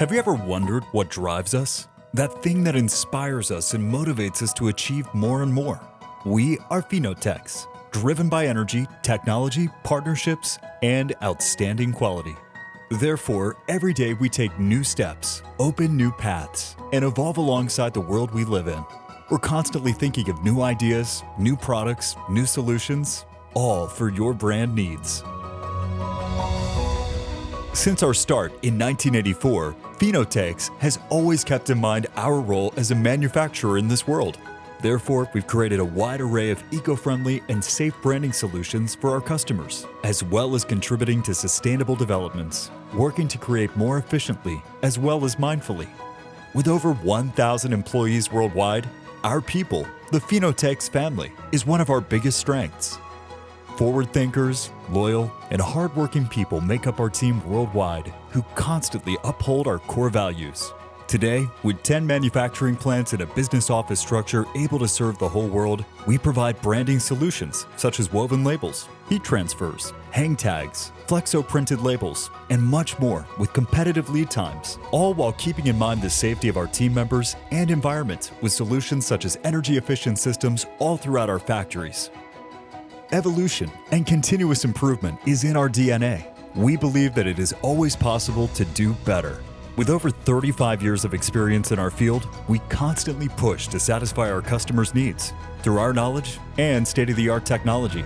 Have you ever wondered what drives us? That thing that inspires us and motivates us to achieve more and more. We are Finotex, driven by energy, technology, partnerships, and outstanding quality. Therefore, every day we take new steps, open new paths, and evolve alongside the world we live in. We're constantly thinking of new ideas, new products, new solutions, all for your brand needs. Since our start in 1984, Finotex has always kept in mind our role as a manufacturer in this world. Therefore, we've created a wide array of eco-friendly and safe branding solutions for our customers, as well as contributing to sustainable developments, working to create more efficiently as well as mindfully. With over 1,000 employees worldwide, our people, the Finotex family, is one of our biggest strengths. Forward thinkers, loyal, and hardworking people make up our team worldwide who constantly uphold our core values. Today, with 10 manufacturing plants and a business office structure able to serve the whole world, we provide branding solutions such as woven labels, heat transfers, hang tags, flexo printed labels, and much more with competitive lead times, all while keeping in mind the safety of our team members and environment with solutions such as energy efficient systems all throughout our factories. Evolution and continuous improvement is in our DNA. We believe that it is always possible to do better. With over 35 years of experience in our field, we constantly push to satisfy our customers' needs through our knowledge and state-of-the-art technology.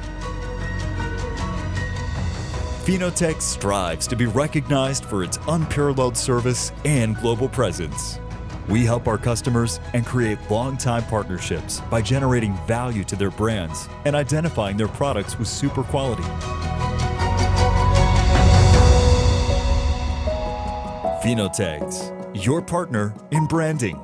Finotex strives to be recognized for its unparalleled service and global presence. We help our customers and create long-time partnerships by generating value to their brands and identifying their products with super quality. Finotex, your partner in branding.